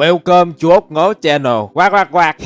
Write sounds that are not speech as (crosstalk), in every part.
Welcome chú ốc ngố channel. Quạt quạt quạt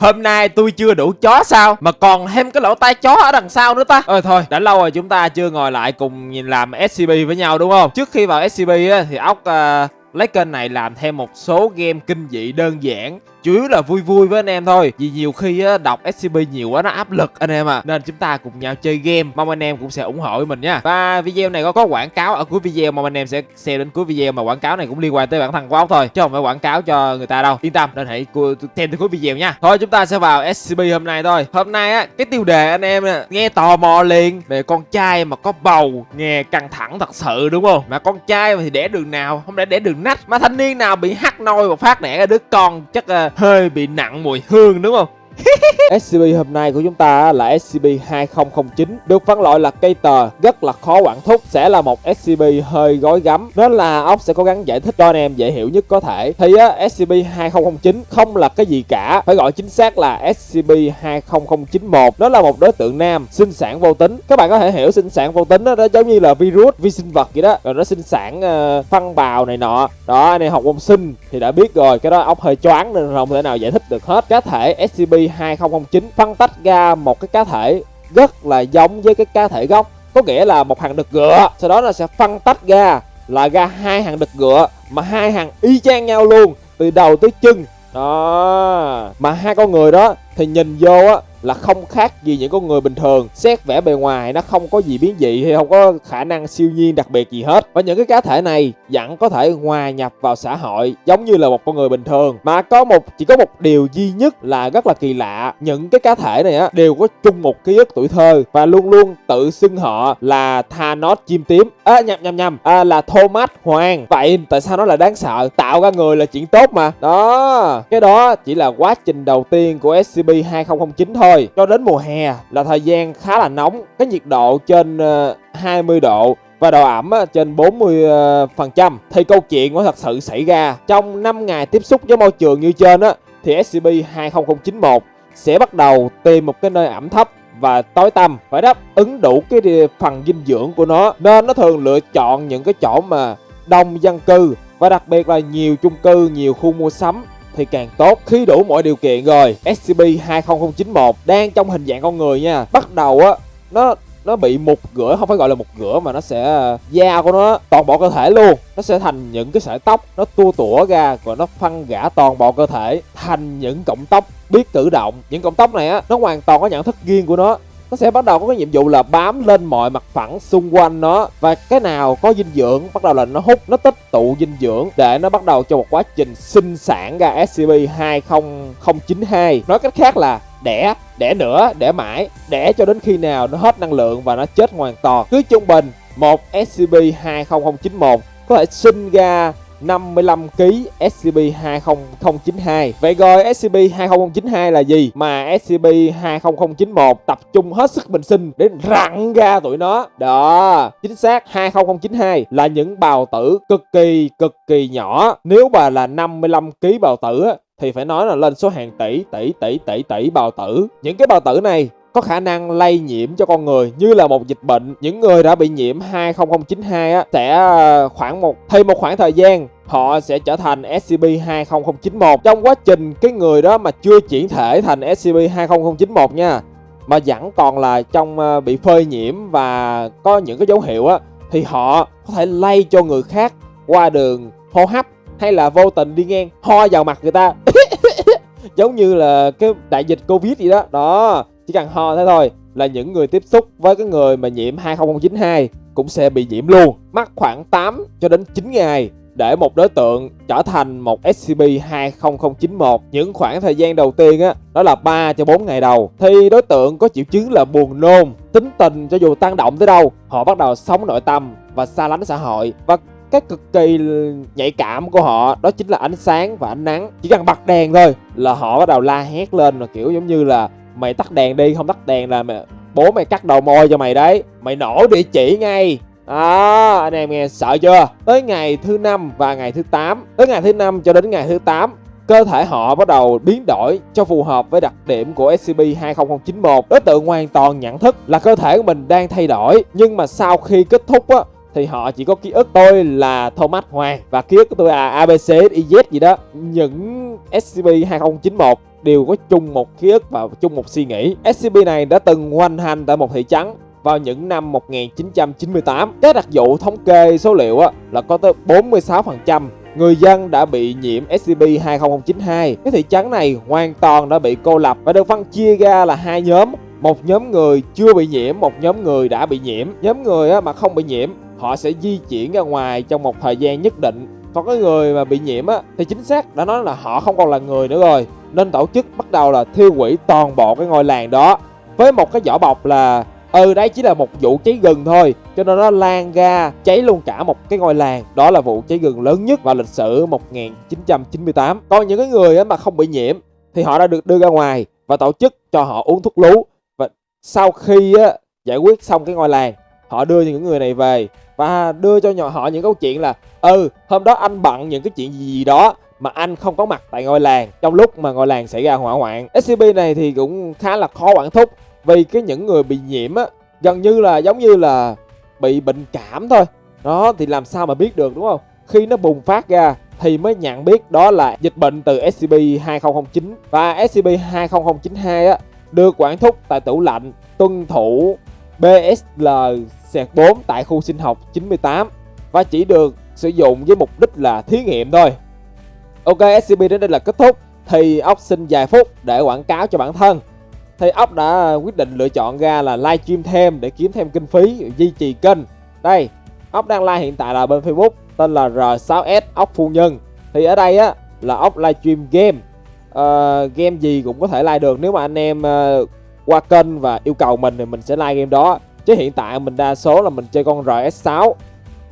Hôm nay tôi chưa đủ chó sao? Mà còn thêm cái lỗ tai chó ở đằng sau nữa ta. Ơi thôi đã lâu rồi chúng ta chưa ngồi lại cùng nhìn làm SCP với nhau đúng không? Trước khi vào SCP á, thì ốc uh, lấy kênh này làm thêm một số game kinh dị đơn giản chủ yếu là vui vui với anh em thôi. Vì nhiều khi á, đọc scp nhiều quá nó áp lực anh em à nên chúng ta cùng nhau chơi game. Mong anh em cũng sẽ ủng hộ mình nha. Và video này có có quảng cáo ở cuối video mong anh em sẽ xem đến cuối video mà quảng cáo này cũng liên quan tới bản thân của ốc thôi. Chứ không phải quảng cáo cho người ta đâu. Yên tâm nên hãy xem tới cuối video nha. Thôi chúng ta sẽ vào scp hôm nay thôi. Hôm nay á cái tiêu đề anh em nghe tò mò liền về con trai mà có bầu. Nghe căng thẳng thật sự đúng không? Mà con trai mà thì đẻ đường nào? Không lẽ đẻ đường nách? Mà thanh niên nào bị hắt nôi và phát đẻ đứa con? Chắc uh, hơi bị nặng mùi hương đúng không? (laughs) SCP hôm nay của chúng ta là SCP-2009 Được phân loại là cây tờ, rất là khó quản thúc Sẽ là một SCP hơi gói gắm. Nên là ốc sẽ cố gắng giải thích cho anh em dễ hiểu nhất có thể. Thì SCP-2009 không là cái gì cả. Phải gọi chính xác là SCP-20091 Nó là một đối tượng nam, sinh sản vô tính. Các bạn có thể hiểu sinh sản vô tính đó, đó giống như là virus, vi sinh vật vậy đó. Rồi nó sinh sản uh, phân bào này nọ. Đó, anh em học môn sinh thì đã biết rồi. Cái đó ốc hơi choáng nên không thể nào giải thích được hết. Cá thể SCP-2009 109 phân tách ra một cái cá thể rất là giống với cái cá thể gốc. Có nghĩa là một hàng đực gựa sau đó nó sẽ phân tách ra là ra hai hàng đực gựa mà hai hàng y chang nhau luôn, từ đầu tới chân. Đó, mà hai con người đó thì nhìn vô á là không khác gì những con người bình thường. Xét vẻ bề ngoài nó không có gì biến dị hay không có khả năng siêu nhiên đặc biệt gì hết. Và những cái cá thể này vẫn có thể hòa nhập vào xã hội giống như là một con người bình thường. Mà có một chỉ có một điều duy nhất là rất là kỳ lạ. Những cái cá thể này á đều có chung một ký ức tuổi thơ. Và luôn luôn tự xưng họ là Thanos chim tím. À nhầm nhầm nhầm. À, là Thomas Hoàng vậy tại sao nó là đáng sợ? Tạo ra người là chuyện tốt mà. Đó. Cái đó chỉ là quá trình đầu tiên của SCP 2009 thôi rồi, cho đến mùa hè là thời gian khá là nóng. Cái nhiệt độ trên ờ, 20 độ và độ ẩm ờ, trên 40% ờ, phần trăm. Thì câu chuyện có thật sự xảy ra trong 5 ngày tiếp xúc với môi trường như trên á, thì SCP-20091 sẽ bắt đầu tìm một cái nơi ẩm thấp và tối tăm. Phải đáp ứng đủ cái phần dinh dưỡng của nó, nên nó thường lựa chọn những cái chỗ mà đông dân cư và đặc biệt là nhiều chung cư, nhiều khu mua sắm thì càng tốt. Khi đủ mọi điều kiện rồi SCP-20091 đang trong hình dạng con người nha. Bắt đầu á, nó nó bị mục rửa, không phải gọi là mục rửa mà nó sẽ à, da của nó, toàn bộ cơ thể luôn. Nó sẽ thành những cái sợi tóc, nó tua tủa ra rồi nó phân gã toàn bộ cơ thể, thành những cọng tóc biết tự động. Những cọng tóc này á, nó hoàn toàn có nhận thức riêng của nó nó sẽ bắt đầu có cái nhiệm vụ là bám lên mọi mặt phẳng xung quanh nó. Và cái nào có dinh dưỡng, bắt đầu là nó hút, nó tích tụ dinh dưỡng để nó bắt đầu cho một quá trình sinh sản ra SCP-20092 nói cách khác là đẻ đẻ nữa đẻ mãi, đẻ cho đến khi nào nó hết năng lượng và nó chết hoàn toàn. Cứ trung bình, một SCP-20091 có thể sinh ra 55 kg SCP-20092. Vậy rồi SCP-20092 là gì mà SCP-20091 tập trung hết sức bình sinh để rặn ra tụi nó? Đó, chính xác 20092 là những bào tử cực kỳ cực kỳ nhỏ. Nếu mà là 55 kg bào tử thì phải nói là lên số hàng tỷ tỷ tỷ tỷ tỷ bào tử. Những cái bào tử này có khả năng lây nhiễm cho con người. Như là một dịch bệnh. Những người đã bị nhiễm 20092 á, sẽ ờ, khoảng một thêm một khoảng thời gian họ sẽ trở thành SCP-20091 trong quá trình cái người đó mà chưa chuyển thể thành SCP-20091 nha mà vẫn còn là trong ờ, bị phơi nhiễm và có những cái dấu hiệu á thì họ có thể lây cho người khác qua đường hô hấp hay là vô tình đi ngang ho vào mặt người ta. (coughs) Giống như là cái đại dịch covid gì đó. Đó chỉ cần ho thế thôi là những người tiếp xúc với cái người mà nhiễm 20092 cũng sẽ bị nhiễm luôn. Mắc khoảng 8 cho đến 9 ngày để một đối tượng trở thành một SCP-20091. Những khoảng thời gian đầu tiên á, đó là 3 cho 4 ngày đầu. Thì đối tượng có triệu chứng là buồn nôn, tính tình cho dù tăng động tới đâu, họ bắt đầu sống nội tâm và xa lánh xã hội. Và cái cực kỳ nhạy cảm của họ đó chính là ánh sáng và ánh nắng. Chỉ cần bật đèn thôi là họ bắt đầu la hét lên là kiểu giống như là mày tắt đèn đi không tắt đèn là mày, bố mày cắt đầu môi cho mày đấy. Mày nổ địa chỉ ngay. À, anh em nghe sợ chưa? Tới ngày thứ năm và ngày thứ 8 Tới ngày thứ năm cho đến ngày thứ 8 Cơ thể họ bắt đầu biến đổi cho phù hợp với đặc điểm của SCP-20091 Đối tượng hoàn toàn nhận thức là cơ thể của mình đang thay đổi Nhưng mà sau khi kết thúc á thì họ chỉ có ký ức tôi là Thomas Hoàng và ký ức của tôi là ABCDIZ gì đó. Những SCP-2091 đều có chung một ký ức và chung một suy nghĩ. SCP này đã từng hoành hành tại một thị trấn vào những năm 1998 các đặc vụ thống kê số liệu á, là có tới 46% người dân đã bị nhiễm SCP-2092 cái thị trấn này hoàn toàn đã bị cô lập và được phân chia ra là hai nhóm. Một nhóm người chưa bị nhiễm một nhóm người đã bị nhiễm. Nhóm người mà không bị nhiễm họ sẽ di chuyển ra ngoài trong một thời gian nhất định. Còn cái người mà bị nhiễm á thì chính xác đã nói là họ không còn là người nữa rồi. Nên tổ chức bắt đầu là thiêu hủy toàn bộ cái ngôi làng đó. Với một cái vỏ bọc là ừ đấy chỉ là một vụ cháy rừng thôi. Cho nên nó lan ra cháy luôn cả một cái ngôi làng. Đó là vụ cháy rừng lớn nhất vào lịch sử 1998 còn những cái người mà không bị nhiễm thì họ đã được đưa ra ngoài và tổ chức cho họ uống thuốc lú. Và sau khi á, giải quyết xong cái ngôi làng họ đưa những người này về và đưa cho nhỏ họ những câu chuyện là ừ hôm đó anh bận những cái chuyện gì đó mà anh không có mặt tại ngôi làng. Trong lúc mà ngôi làng xảy ra hỏa hoạn scp này thì cũng khá là khó quản thúc vì cái những người bị nhiễm á, gần như là giống như là bị bệnh cảm thôi. Đó, thì làm sao mà biết được, đúng không? Khi nó bùng phát ra thì mới nhận biết đó là dịch bệnh từ SCP-2009 và SCP-2092 á, được quản thúc tại tủ lạnh, tuân thủ BSL-4 tại khu sinh học 98 và chỉ được sử dụng với mục đích là thí nghiệm thôi. Ok, SCP đến đây là kết thúc thì ốc xin vài phút để quảng cáo cho bản thân. Thì ốc đã quyết định lựa chọn ra là livestream thêm để kiếm thêm kinh phí duy trì kênh. Đây, ốc đang live hiện tại là bên Facebook tên là R6S ốc phu nhân. Thì ở đây á là ốc livestream game. Uh, game gì cũng có thể like được nếu mà anh em uh, qua kênh và yêu cầu mình thì mình sẽ like game đó. Chứ hiện tại mình đa số là mình chơi con RS6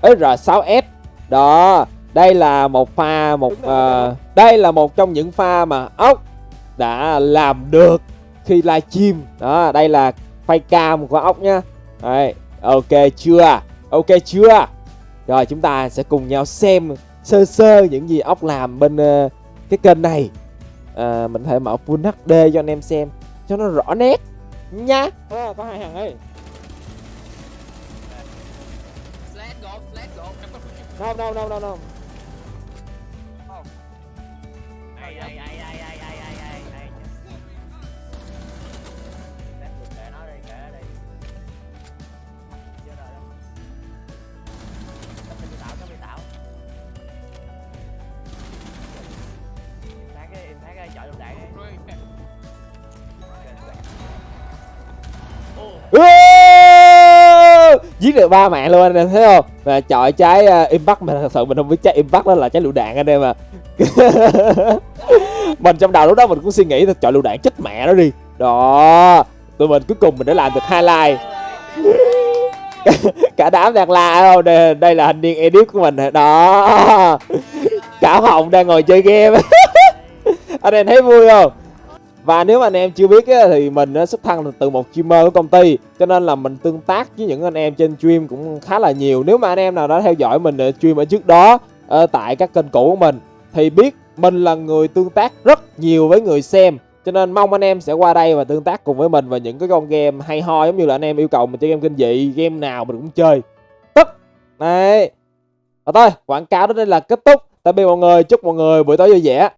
ấy R6S đó đây là một pha một uh, đây là một trong những pha mà ốc đã làm được khi livestream đó đây là phay cam của ốc nhá. Đây ok chưa? Ok chưa? Rồi chúng ta sẽ cùng nhau xem sơ sơ những gì ốc làm bên uh, cái kênh này. À, mình thể mở full HD cho anh em xem cho nó rõ nét nha. À, có hai thằng ấy no no no no no giết được ba mạng luôn anh em thấy không? Và chọi trái uh, impact mà thật sự mình không biết trái impact đó là trái lựu đạn anh em à (laughs) mình trong đầu lúc đó mình cũng suy nghĩ là chọi lựu đạn chết mẹ nó đi. Đó tụi mình cuối cùng mình đã làm được highlight (laughs) cả đám đang la không? Đây, đây là hình niên edit của mình. Đó. (laughs) Cả hồng đang ngồi chơi game. Anh em thấy vui không? Và nếu mà anh em chưa biết ấy, thì mình xuất thân từ một streamer của công ty cho nên là mình tương tác với những anh em trên stream cũng khá là nhiều. Nếu mà anh em nào đã theo dõi mình ờ, stream ở trước đó ở tại các kênh cũ của mình thì biết mình là người tương tác rất nhiều với người xem. Cho nên mong anh em sẽ qua đây và tương tác cùng với mình và những cái con game hay ho giống như là anh em yêu cầu mình chơi game kinh dị game nào mình cũng chơi. Tất đấy. Và thôi quảng cáo đến đây là kết thúc. Tạm biệt mọi người chúc mọi người buổi tối vui vẻ.